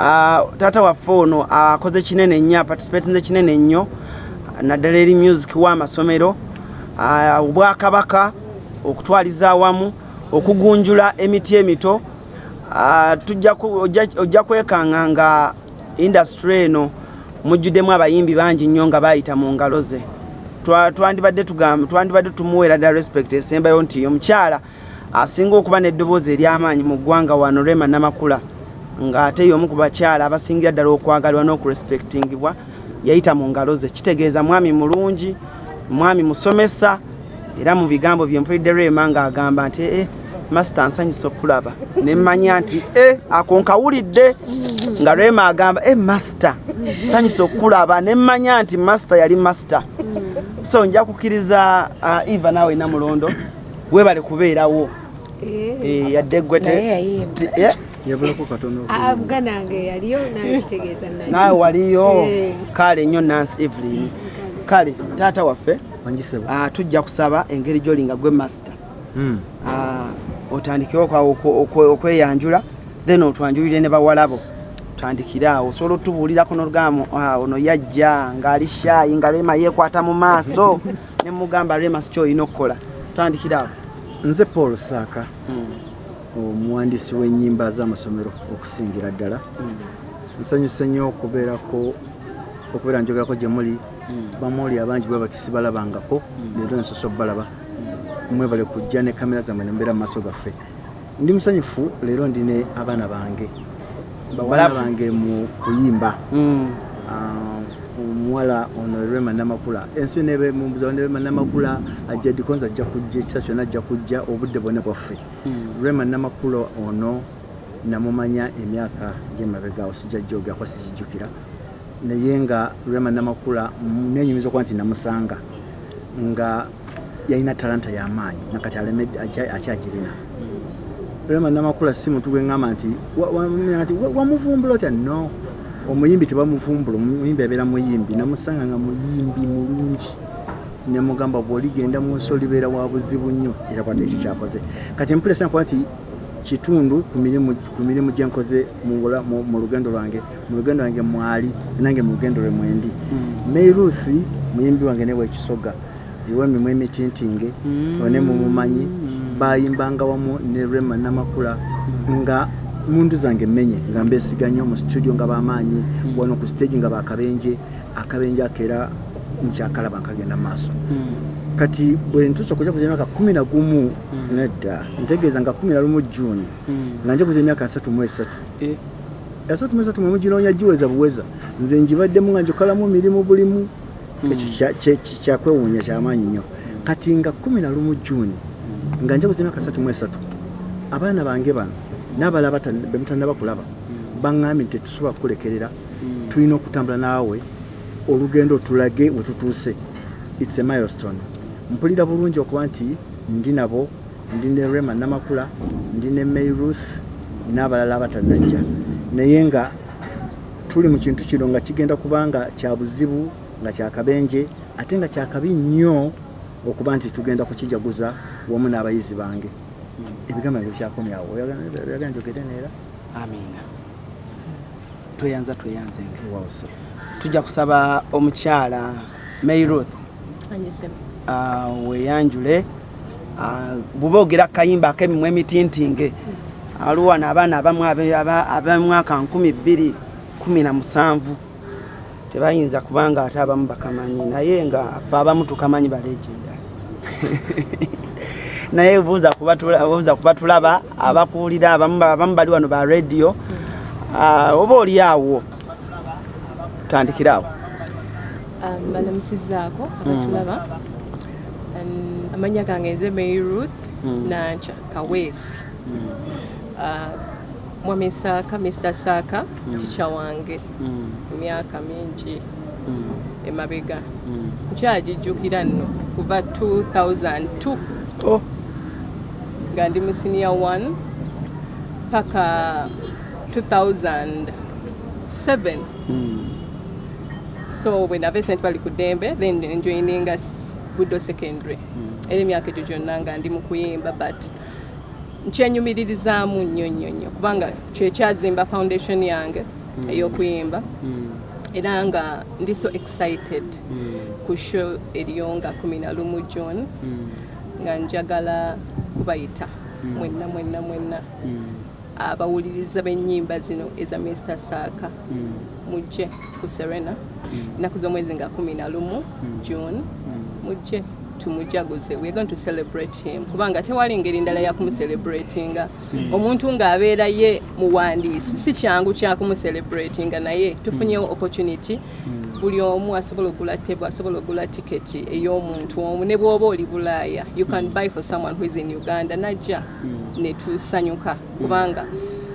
Ah, taata waffe ono akoze kinene nnyo aparticipatinze kinene nnyo naddala eri music w'amasomero. Ah, obwakabaka okutwaliza awamu okugunjula emiti emito. Ah, ojja- kwekanga nga industry eno mujjuddemu abayimbi bangi nnyo nga bayita mu ngalo ze. Twa- twandibadde tumuweera ddala respect esembayo nti omukyala asinga okuba n'eddoboozi ery'amaanyi mu ggwanga wano rema namakula ng'ate y'omu ku bakyala abasingira ddala okwagalwa n'okurespectingibwa yayita mu ngalo ze. Kitegeeza mwami mulungi mwami musomesa era mu bigambo bye mpulidde rema ng'agamba nti ee masita nsanyusa okulaba. Ne mmanya nti e ako nkawulidde. Nga rema agamba e masita nsanyusa okulaba. Ne mmanya nti masita yali masita so nja kukkiriza uh, eva naawe namulondo webale kubeerawo. Eh, yadde gwe yabulako katono avuga nange yaliyo nakitegeeza naawe waliyo Eh. kale nnyo nansi evelyn. Kale taata waffe ah, tujja kusaba engeri gyoli nga gwe masita Hmm. Ah, okwe- okweyanjula then otwanjulire ne bawalabo. Tandikire awo osobola otubuulirako nolugamba ono yajja ng'ali shayi nga rema yeekwata mu maaso ne mugamba rema si kyolina okukola. Tandikire awo. Nze paul saaka Mm, omuwandiisi w'ennyimba z'amasomero okusingira ddala. Nsanyuse nnyo okubeerako okubeera njogerako gye muli. Bamuli abangi bwe bati sibalabangako leero nsosa obalaba mwebale kujja ne kamera zammwe nembeera mu maaso gaffe. Ndi musanyufu leero ndine abaana bange. Bawana bange mu kuyimba. Ah, omuwala ono rema namakula ensi nebe mumbuza rema namakula ajja dikonza ajja kujja ekisa kyonna ajja kujja obudde bwonna bwaffe mm, rema namakula ono namumanya emyaka gyemabegaawo sijja jogako sikijjukira naye nga rema namakula mm, nenyumiza okuba nti namusanga nga yalina talanta y'amaanyi nakati alemedde akyagirina rema namakula si muntu gweŋŋamba nti wa- wa- nti wa- wamuvumbula otya no omuyimbi tebamuvumbula omuyimbi abeera muyimbi namusanga nga muyimbi mulungi. Nemugamba bwoligenda mu nsi olibeera wa buzibu nnyo era kwata ekyo kyakoze. Kati empulesa nakuba nti kitundu ku mirimu ku mirimu gye nkoze mu lugendo lwange mu lugendo lwange mwali nange mu lugendo lwe mwendi. Mm. meiruth muyimbi wange newe ekisoga iwe mimu emitintinge Mm. one mumumanyi bayimbanga wamu ne rema namakula nga mundu zange menye nga mbesiganye mu studio nga bamaanyi wano ku stage nga bakabenje akabenje akeera nkyakalaba nkagenda maaso. Mm. kati bwe ntuusa okuja kuza emyaka kumi na gumu nedda ntegeeza nga kumi na lumu juni Mm. nga nja kuza emyaka asatu mu esatu. Eh, asatu mu esatu mwemu ginoonya giweza buweza. Nze njibaddemu nga njokalamu mirimu bulimu ekyo kyakwewuunya kyamaanyi nnyo. Kati nga kumi na lumu juni nga nja kuza emyaka asatu mu esatu abaana bange bano n'abalala bata- be mutannaba kulaba baŋŋambye nti tetusobola kukulekerera. Mm. tulina okutambula naawe olugendo tulage we tutuuse. Its a milestone. Mpulira bulungi okuba nti ndi nabo ndi ne rema namakula ndi ne mayruth n'abalala abatannajja. Naye nga tuli mu kintu kino nga kigenda kuba nga kya buzibu nga kyakabenje ate nga kyakabi nnyo okuba nti tugenda kukijaguza wamu n'abayizi bange ebigambo ebyo bikyakomyawo oyagala njogere neera amina tweyanza tweyanzenge wawusa tujja kusaba omukyala uh, weyanjule bw'oba ogera akayimba ak'emimu emitintinge aliwo wano abaana abamu abe- aba- ab'emwaka nkumi bbiri kumi na musanvu tebayinza kubanga ate abamu bakamanyi naye nga fe abamu tukamanyi balegenda naye buuza kubatula- buuza kubatulaba abakuwulira abamu bali wano ba rediyo uh, oba oli awo? Tandikire awo. Balamusizaako abatulaba. Um, amanya gange nze Mary Ruth Mm. nanca kaweesi. Ah, mwami saaka mr saaka tica wange. Mm, emyaka mingi. Mm, emabega. Mm. nkyagijjukira nno kuva 2002 Oh, nga ndi mu senior 1 paka 2007 mm. so bwe nava esente bali ku ddembe then njoininga buddo secondary. Era emyaka egyo gyonna nga ndi mu kuyimba but nkyenyumiririzaamu nnyo nnyo nnyo kubanga kyekyazimba foundation yange ey'okuyimba era nga ndi so excited ku show eriyo nga 11 john nga njagala kubayita mwenna mwenna mwenna. Abawuliriza b'ennyimba zino eza mr saaka mujje ku serena. Ennaku z'omwezi nga 11 june. Mujje tumujaguze. We're going to celebrate him. Kubanga tewali ngeri ndala yakumucelebratinga omuntu ng'abeera ye muwandiisi si kyangu kyakumucelebratinga naye. Tufunyewo opportunity buli omu asobola ogula table asobola ogula tiketi ey'omuntu omu ne bw'oba oli bulaaya you can buy for someone who is in uganda najja ne tusanyuka. Kubanga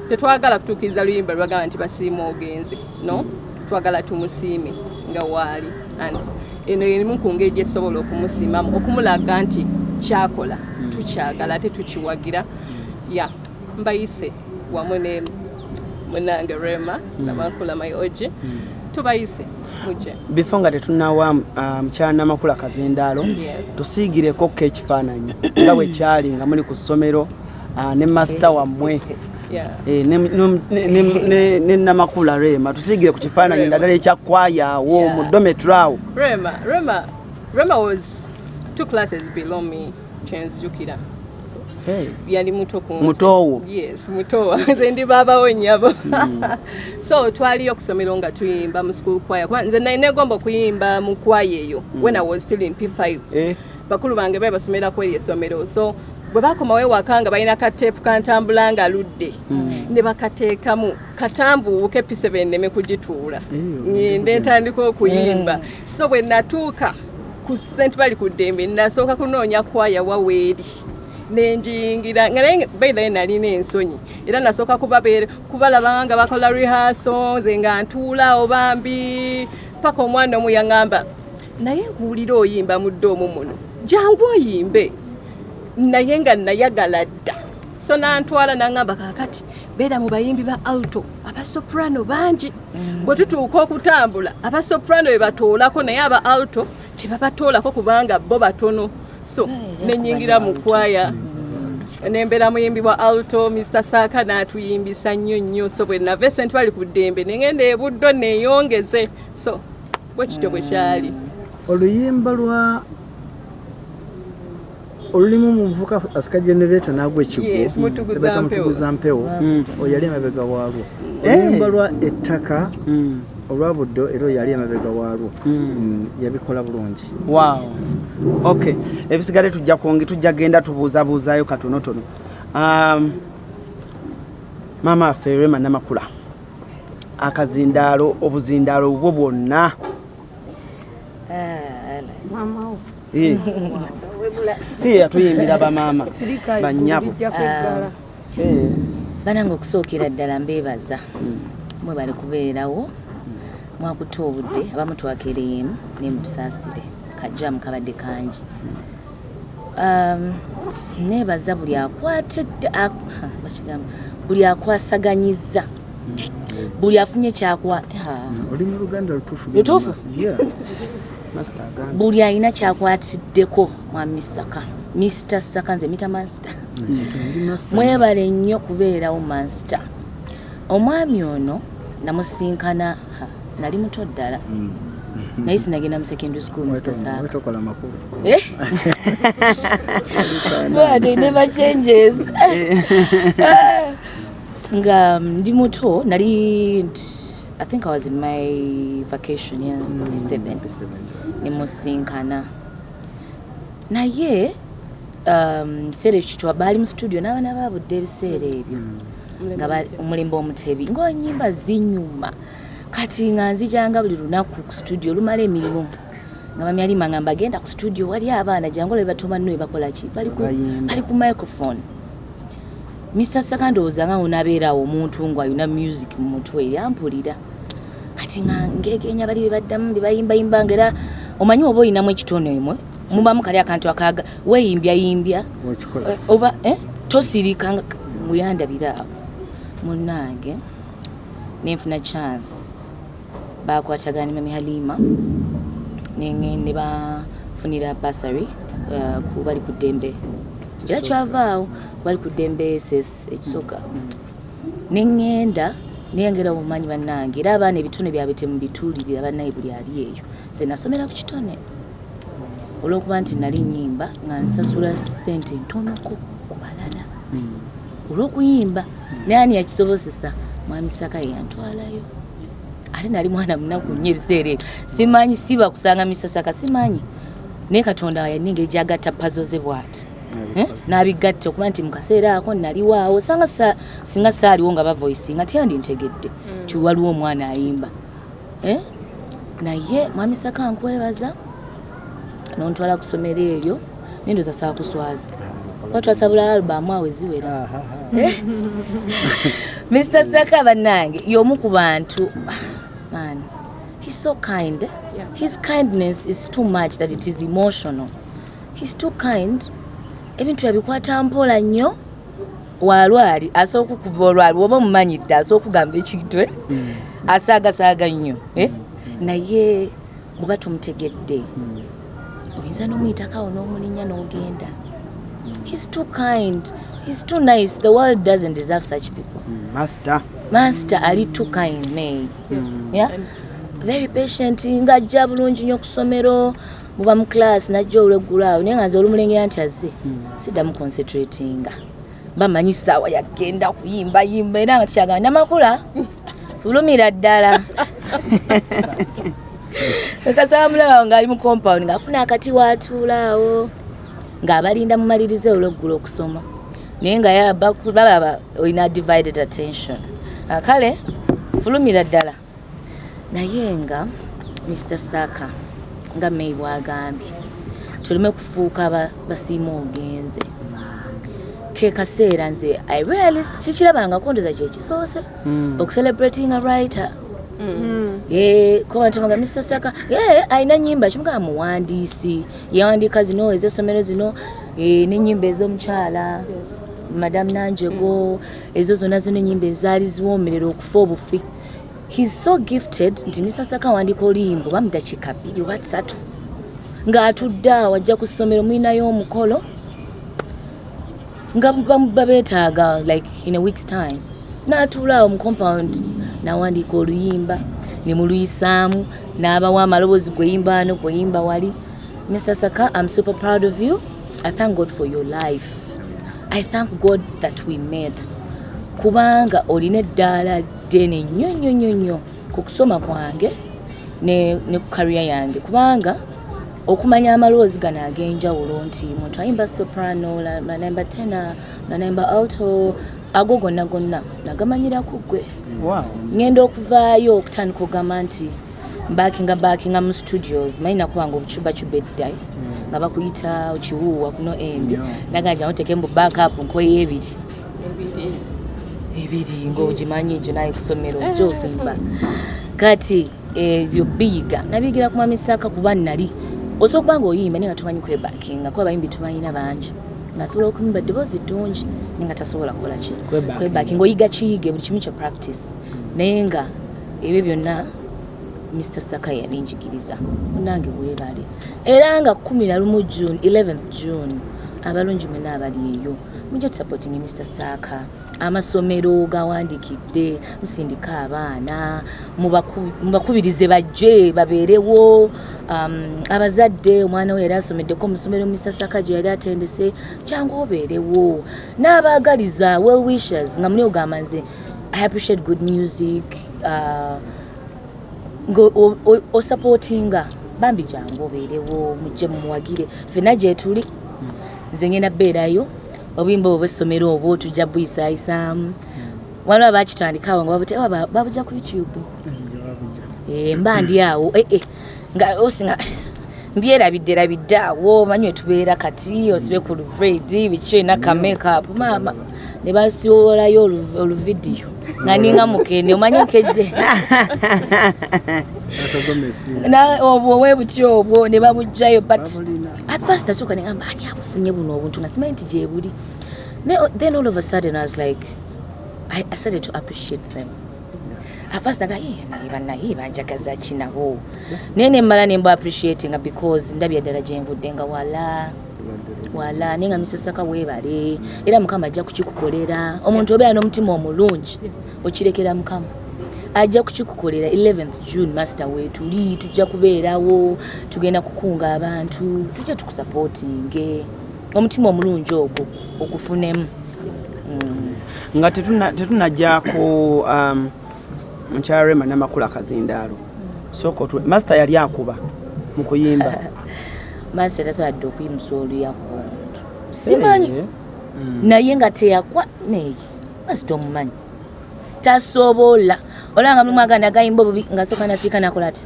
tetwagala kutuukiriza luyimba lwagamba nti basiima ogenze no? Twagala tumusiime nga waali and eno erimu ku ngeri gyetusobola okumusiimamu okumulaga nti kyakola tukyagala ate tukiwagira. Ya mbayise wamu ne munange rema nabankula mayoje tubayise mujje before nga tetunawa mukyala namakula kazindaalo tusiigireko ko ekifaananyi. Nga bwe kyali nga muli ku ssomero ah, ne masita wammwe. eh, ne- namakula rema. Tusiigire ku kifaananyi naddala ekyakwayaawo Yeah. mu Rema, Rema was two classes below me, kyenzijukira. Yali muto ku nze. Mutowo. Yes, mutowo. Nze ndi baabawo nnyabo. so twaliyo ku ssomero nga tuyimba mu school choir. Kuba nze nali negomba okuyimba mu choir eyo when I was still in P5. Eh, bakulu bange be basomerako eri essomero so bwe bakomawo ewaka nga balina kateepu kantambula nga ludde ne bakateekamu katambuuke p7 neme kugituula ngende ntandika okuyimba so bwe natuuka ku sente bali ku ddembe nasooka kunoonya kwaya waweeri nenjiyingira nga naye baithaye nalina ensonyi era nasooka kubalaba nga bakola rehaso nze nga ntuulaawo bambi paka omwana omu yaŋŋamba naye nkuwulira oyimba mudde omu muno jangu oyimbe. Naye nga nayagala dda. So nantwala naŋŋamba kakati beera mu bayimbi ba alto abasoprano bangi. Bwe tutuuka okutambula abasoprano be batoolako naye aba alto tebabatoolako kubanga bo batono so nenyingira mu kwaya. Nembeera muyimbi wa alto mr saaka n'atuyimbisa nnyo nnyo. So bwe nava esente bali ku ddembe nengenda ebuddo neeyongeze so bwe kityo bwe kyali. Oluyimba lwa olulimu muvuka asika generato nagwa ekigwo Yes, Mutuguza Ebayita Mpewo. Mm. oyali emabega waalwo Eh. oluyimba lwa ettaka mm, olwa buddo era oyali emabega waalwo Mm. Mm, yabikola bulungi. Wow. Okay ebisigadde tujja kwonge tujja genda tubuuzabuuzaayo katonotono um, maama affe rema namakula akazindaalo obuzindaalo bwo bwonna. Eh. si yatuyimbira bamaama banyabo Eh. banange okusookera ddala mbeebaza. Mwe bali kubeerawo mwakuta obudde abamu twakereemu nemutusaasire kajjamu kabadde kangi. Um, neebaza buli akwatedde bakigamba buli akwasaganyiza buli afunye kyakwa luganda lutuufu buli alina kyakwatiddeko mwami saka. Mr saka nze mita master. Ndi master. mwebale nnyo kubeerawo master. Omwami ono namusinkana nali muto ddala. Naye sinagenda mu secondary school mr wetokola makulu? But it never changes. nga mm, ndi muto nali i think i was in my vacation ya yeah, 7 nemusinkana naye um, kiseera ekyo kitwa baali mu studio n'abaana babudde ebiseera ebyo. Nga ba- omulembe omutebi. Ngaonyimba zinyuma kati nga nzijanga buli lunaku ku studio lumala emirimu. Nga mami alima nga mbagenda ku studio wali abaana jangu olwe batomanno we bakola ki? Bali ku- microphone. Mr saka ndowooza nga onaabeerawo omuntu nga alina music mu mutwe yampulira. Kati nga ngegenya bali bebaddamu bebayimbayimba nga era omanyi oba oyinamu ekitono emwe? Mubamu kali akantu akaga weeyimbyayimbya Eh, oba eh, tosirika muyandabira. Awo munange nenfuna chance bakwatagana mami halima. Ne bafunira basary uh, bali ku ddembe era kyavaawo bali ku ddembe ss ekisooka neŋŋenda niyengera obumanyi bannange era abaana ebitone byabwe temubituulirira bannaye buli ali eyo. Ze nasomera ku kitone. Olw'okuba nti nali nyimba nga nsasula ssente ntonoko ku balala. Olw'okuyimba naye ani yakisobosesa mwami saka yeyantwalayo ate nali mwana munaku nnyo ebiseera ebyo. Simanyi siba kusanga misasaka simanyi. Naye katonda yaningeri gyagatta pazo ze bwati. Eh? n'abigatta okuba nti mukaseera ako naliwaawo sanga sa- singa saaliwo nga bavoicinga teyandi ntegedde ti waliwo omwana ayimba. Eh? naye mwami saka nkwebaza nontwala ku ssomero eryo nendoza saakuswaza. Kuba twasabula alubamu awo eziwera. Mr saka bannange y'omu ku bantu man. He's so kind. Yeah. his kindness is too much that it is emotional. He's too kind. Ebintu yabikwata mpola nnyo. Walwali asooka okuva olwali woba omumanyidde asooka okugamba ekintu eh? asaagasaaga nnyo eh? naye bweba tumutegedde oyinza n'omuyitakawo n'omulinya n'ogenda. He's too kind. He's too nice. The world doesn't deserve such people. Master master ali too kind ne yeah? very patient ng'ajja bulungi nnyo ku ssomero muba mu class najja olweggulo awo naye nga nze olumulengera nti azze siddamu concentratinga. Bamanyi saawa yagenda kuyimba yimba era nga tukyagamba namakula fulumira ddala. Ekasaba mulabawo ng'ali mu compound ng'afuna akati waatuulaawo ng'abalinda mumalirize olweggulo okusoma. Naye nga yaba- balaba olina divided attention kale fulumira ddala. Naye nga mr saka nga may bwagambye tuleme kufuuka ba- basiima ogenze. Ke kaseera nze i really sikirabangako ndoza kyekisoose okucelebrating a writer. Kobantumaga mr saka alina nyimba kimugaa muwandiisi yawandiika zino ez'essomero zino eh, n'enyimba ez'omukyala madamu nanjego ezo zonna zino enyimba ezaali ziwoomerera okufa obufi. Hes so gifted nti mr saka awandiika oluyimba oba mudakiika bbiri oba tusatu. Ng'atudde awo ajja ku ssomero mulinayo omukolo nga bam- babeetaaga like in a week's time. N'atuula awo mu compound n'awandiika oluyimba ne muluyisaamu n'abawa amaloboozi gweyimba ano gweyimba wali. Mr saka i'm super proud of you. I thank god for your life i thank god that we met. Kubanga olina eddaala ddene nnyo nnyo nnyo nnyo ku kusoma kwange ne, ku kariya yange. Kubanga okumanya amaloozi gano ag'enjawulo nti muntu ayimba soprano nanayimba tena nanayimba alto ago gonna gonna nagamanyiraku ggwe. Ngenda okuvaayo okutandika ogamba nti mbakinga bakinga mu studios malina kubanga obucubacuba edda nga bakuyita okiwuuwa kuno endi naganja oteke mu backup nkweyo ebiri. Ebiri. Ngaogimanyi egyo naye kusomero ojja ovimba. Kati ebyo biyiga. Nabiyigira ku mamisaka kuba nali osobola okuba nga oyimba naye nga tomanyi kwebakinga kuba abayimbi tubalina bangi. Ngaasobola okuyimba ddoboozi ddungi naye nga tasobola kukola ki? Kwebaka. kwebakinga oyiga kiyige buli kimu kya practice. Naye nga ebyo byonna mr saka yabinjigiriza munange weebale era nga 11 june 11th june abalungi mwena abali eyo. Mujja tusupporting mr saka. Amasomero gawandikidde musindika abaana mubaku- mubakubirize bajje babeerewo. Um, abazadde omwana we yali asomeddeko mu ssomero mr saka gye yali atendese kyangu obeerewo. N'abaagaliza well wishers nga muli ogamba nze i appreciate good music uh, ngaosupportinga bambi jangu obeerewo mujje mumuwagire fena gyetuli nze ngenda beerayo obuyimba obwo bwessomero obwo tujja buyisayisaamu waliwo bakitandikawo nga babute- "Ewa, ba- babujja ku youtube. Eh, mba ndi awo. Eh, eh, nga osinga mbyerabidde rabidde awo. Manyi wetubeera kati osibe ku luvredi biki olina kamakeup maama ne basiwolayo olu- oluvidiyo. Nga ninga mukende omanyi nkeje Na- obwo we butyo obwo ne babugjayo but at first nasooka negamba ani abufunye buno obuntu? Nga simanyi nti gye buli. Ne- then all of a sudden i was like i, I started to appreciate them. At first naga "Eh, naye bannaye banjagaza ki nabo? Naye nemmala nemba appreciatinga because ndabya ddala gye nvudde nga wala wala naye nga misasaka weebale era mukama ajja kukikukolera. Omuntu obeera n'omutima omulungi okirekera mukama. Ajja kukikukolera 11th june master weetuli tujja kubeerawo tugenda kukunga abantu tujja tukusapootinge omutima omulungi ogwo ogufunemu. Mm. nga tetuna- tetunajja ku um, mukyala rema namakula kazindaalo. Sooka otule masita yali akuba mu kuyimba. Master tasobadde okuyimusa oluyakuntu simanyi. Eh, naye nga teyakwa neyi masita omumanyi. Tasobola. Olanga mulimu aganda agayimba obubi nga soka nasiika nakola ati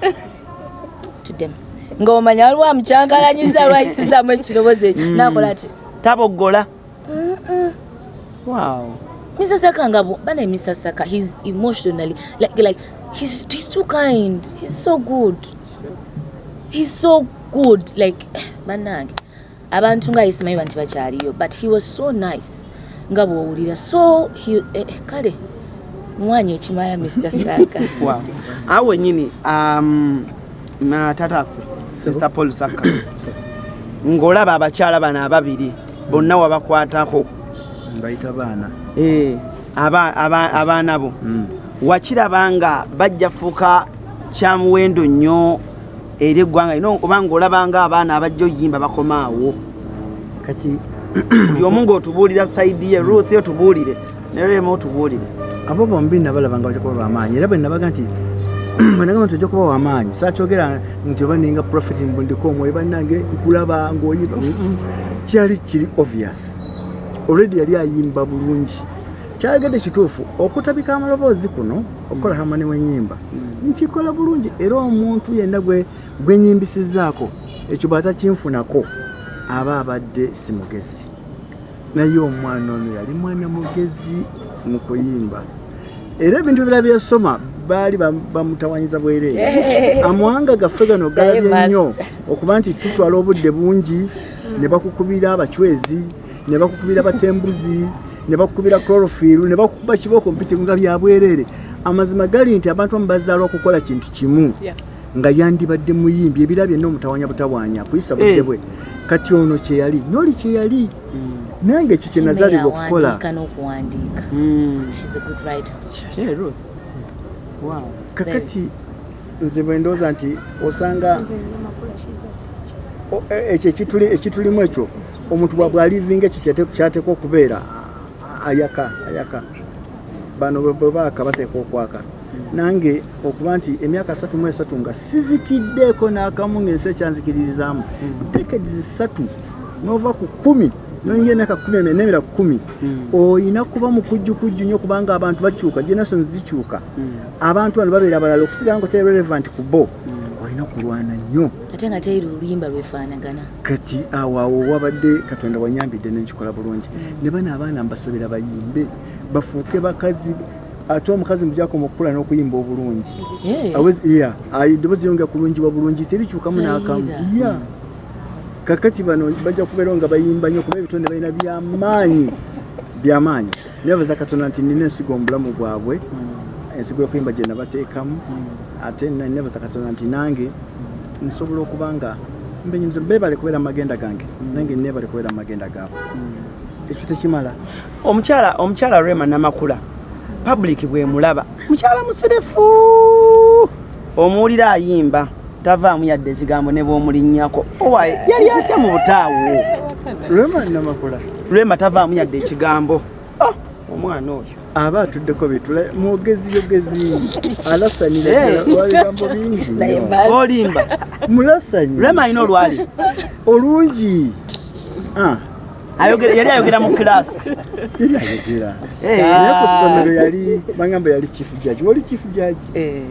tuddemu. Ng'omanya waliwo amukyangalanyiza lwayisizamu ekirobozi ekyo. Nakola ati taboggola wow. Mr. Saka ngabo bana Mr. Saka he's emotionally like like he's he's too kind. He's so good. He's so good. Like banange abantu nga isimayi bantu bakyaliyo but he was so nice nga bwowulira. So he, eh, eh, kale mwanya ekimala Mr. Saka wow awo wenyini um, na tataffe sister paul saka ng'olaba abakyala bano ababiri bonna wabakwatako. Mbayita baana. Eh, aba- aba- abaana bo. Mm. wakiraba nga bajja fuuka kya muwendo nnyo eri eggwanga lino oba ng'olabanga abaana abajja oyimba bakomaawo. Kati buli omu ng'otubuulira sayidi ye ruth otubuulire. Nerema otubuulire. Abo bombi nabalaba nga bajja kuba bamaanyi. Era bwe nabaga nti bwenagamba nti ojja kuba wamaanyi saakyogera nti oba ninga profit mbundiko omwoyo bannange nkulaba ng'oyiba Mm-mm. kyali kiri obvious. Olredi yali ayimba bulungi. Kyayogedde kituufu okutabika amaloboozi kuno okukola hamani w'ennyimba nkikola bulungi. Era omuntu yenna gwe gwenyimbisizaako ekyo bwatakinfunako aba abadde si mugezi. Naye omwana ono yali mwana mugezi mu kuyimba. Era ebintu ebira byesoma baali bam- bamutawanyiza bwereere. Amawanga gaffe gano galabye nnyo okuba nti tutwala obudde bungi ne bakukubira abacwezi ne bakukubira batembuzi ne bakukubira chlorofiru ne bakukuba kibooko mpitimu nga byabwereere amazima gali nti abantu amu bazaalwa okukola kintu kimu. Nga yandibadde muyimbi ebira byonna omutawanya butawanya kuyisa budde Eh. bwe. Kati ono kyeyali noli kyeyali? Nange ekyo kye nazaalirwa okukola kakati nze bwe ndowooza nti osanga e- ekyo ekituli- ekitulimu ekyo omuntu bwabwe alivinga ekyo kyate- kyateekwa okubeera. Ayaka ayaka. Bano bwe baaka bateekwa okwaka nange okuba nti emyaka asatu mu esatu nga sizikiddeeko n'akamu ng'ensi ekyanzikiririzaamu. Dekedi zisatu n'ova ku kumi noyingira emyaka kumi n'emira kumi oyina kuba mukujjukujju nnyo kubanga abantu bakyuka generations zikyuka. Abantu bano babeera abalala okusigala nga oteri relevant ku bo. Olina kulwana nnyo. Ate nga teyiri oluyimba lwefaanagana kati awo awo wabadde katonda wanyambidde nenkikola bulungi. Ne bano abaana mbasabira bayimbe bafuuke bakazi ate omukazi mujakoma okukula n'okuyimba obulungi. Eddoboozi yonga kulungibwa bulungi terikyukamu n'akamu. ya kakati bano bajja kubeerawo nga bayimba nnyo kuba ebitonde balina byamaanyi byamaanyi nebaza katonda nti nina ensigo omubulamu bwabwe ensigo y'okuyimba gye nabateekamu. Ate na- nebaza katonda nti nange nsobola okuba nga mbenyumiza beebale kubeera mu magenda gange nange neebale kubeera mu magenda gaabwe ekyo tekimala. Omukyala omukyala rema namakula public bwemulaba mukyala musirefu omuwulira ayimba tavaamu yadde ekigambo ne bwomulinnyako owaye yali atya mu butaawo? Lwema tavaamu yadde ekigambo. Ah, omwana oyo. Aba atuddeko bitula mwogezi yogezi. Alasanira ddala lwabigambo bingi. Olimba. Mulasanyi. Rema alina olwali? Olungi. Ah, yali ayogera mu kirasi yali ayogera Eh. naye ku ssomero yali bagamba yali chief judge wali chief judge Eh.